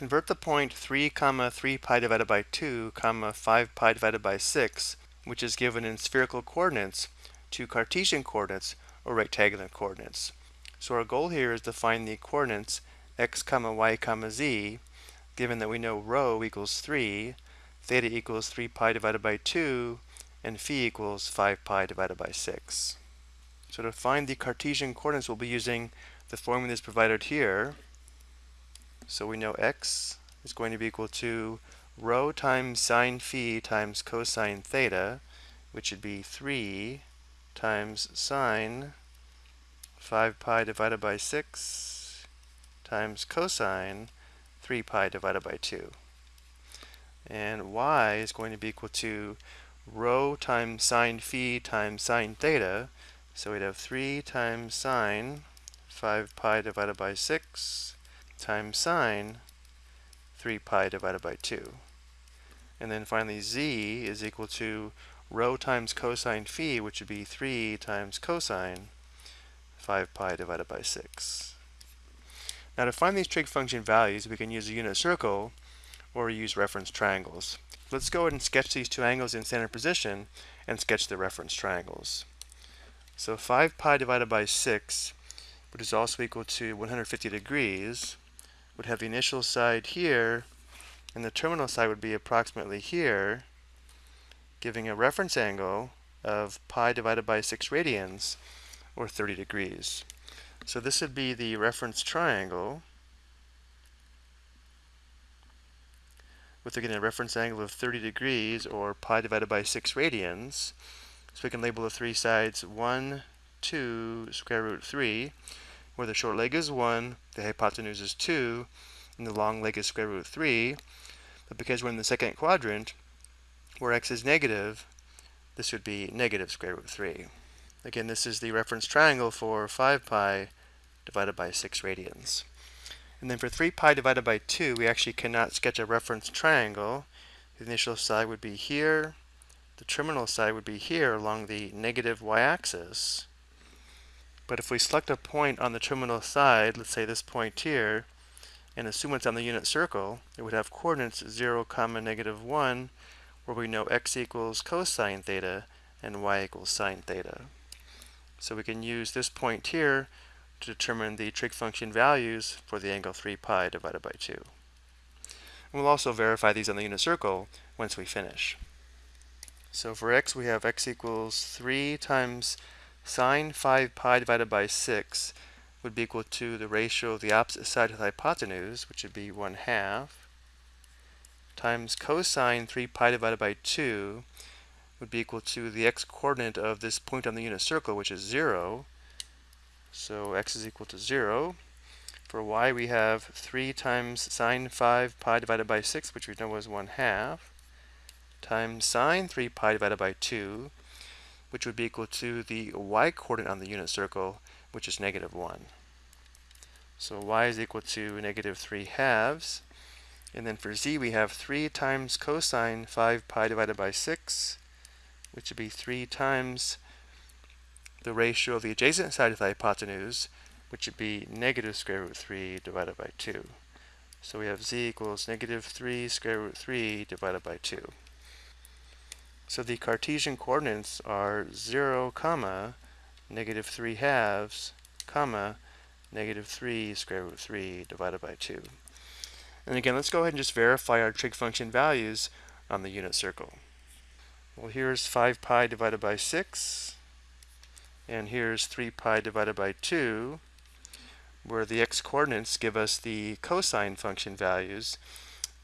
Convert the point 3 comma 3 pi divided by 2 comma 5 pi divided by 6, which is given in spherical coordinates, to Cartesian coordinates or rectangular coordinates. So our goal here is to find the coordinates x comma y comma z, given that we know rho equals 3, theta equals 3 pi divided by 2, and phi equals 5 pi divided by 6. So to find the Cartesian coordinates, we'll be using the formula that's provided here. So we know x is going to be equal to rho times sine phi times cosine theta, which would be 3 times sine 5 pi divided by 6 times cosine 3 pi divided by 2. And y is going to be equal to rho times sine phi times sine theta. So we'd have 3 times sine 5 pi divided by 6 times sine 3 pi divided by 2. And then finally z is equal to rho times cosine phi, which would be 3 times cosine 5 pi divided by 6. Now to find these trig function values, we can use a unit circle or use reference triangles. Let's go ahead and sketch these two angles in standard position and sketch the reference triangles. So 5 pi divided by 6, which is also equal to 150 degrees, would have the initial side here, and the terminal side would be approximately here, giving a reference angle of pi divided by 6 radians, or 30 degrees. So this would be the reference triangle, with again a reference angle of 30 degrees, or pi divided by 6 radians. So we can label the three sides 1, 2, square root 3, where the short leg is 1, the hypotenuse is 2, and the long leg is square root of 3. But because we're in the second quadrant, where x is negative, this would be negative square root of 3. Again, this is the reference triangle for 5 pi divided by 6 radians. And then for 3 pi divided by 2, we actually cannot sketch a reference triangle. The initial side would be here, the terminal side would be here along the negative y-axis. But if we select a point on the terminal side, let's say this point here, and assume it's on the unit circle, it would have coordinates 0, comma negative 1, where we know x equals cosine theta and y equals sine theta. So we can use this point here to determine the trig function values for the angle 3 pi divided by 2. And we'll also verify these on the unit circle once we finish. So for x, we have x equals 3 times sine 5 pi divided by 6 would be equal to the ratio of the opposite side to the hypotenuse, which would be 1 half, times cosine 3 pi divided by 2 would be equal to the x-coordinate of this point on the unit circle, which is 0. So x is equal to 0. For y, we have 3 times sine 5 pi divided by 6, which we know was 1 half, times sine 3 pi divided by 2, which would be equal to the y-coordinate on the unit circle, which is negative 1. So y is equal to negative 3 halves. And then for z, we have 3 times cosine 5 pi divided by 6, which would be 3 times the ratio of the adjacent side of the hypotenuse, which would be negative square root 3 divided by 2. So we have z equals negative 3 square root 3 divided by 2. So the Cartesian coordinates are 0, comma, negative 3 halves, comma, negative 3 square root of 3 divided by 2. And again, let's go ahead and just verify our trig function values on the unit circle. Well, here's 5 pi divided by 6, and here's 3 pi divided by 2, where the x-coordinates give us the cosine function values,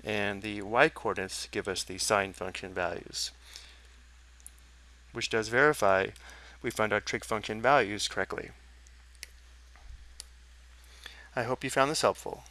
and the y-coordinates give us the sine function values which does verify we found our trig function values correctly. I hope you found this helpful.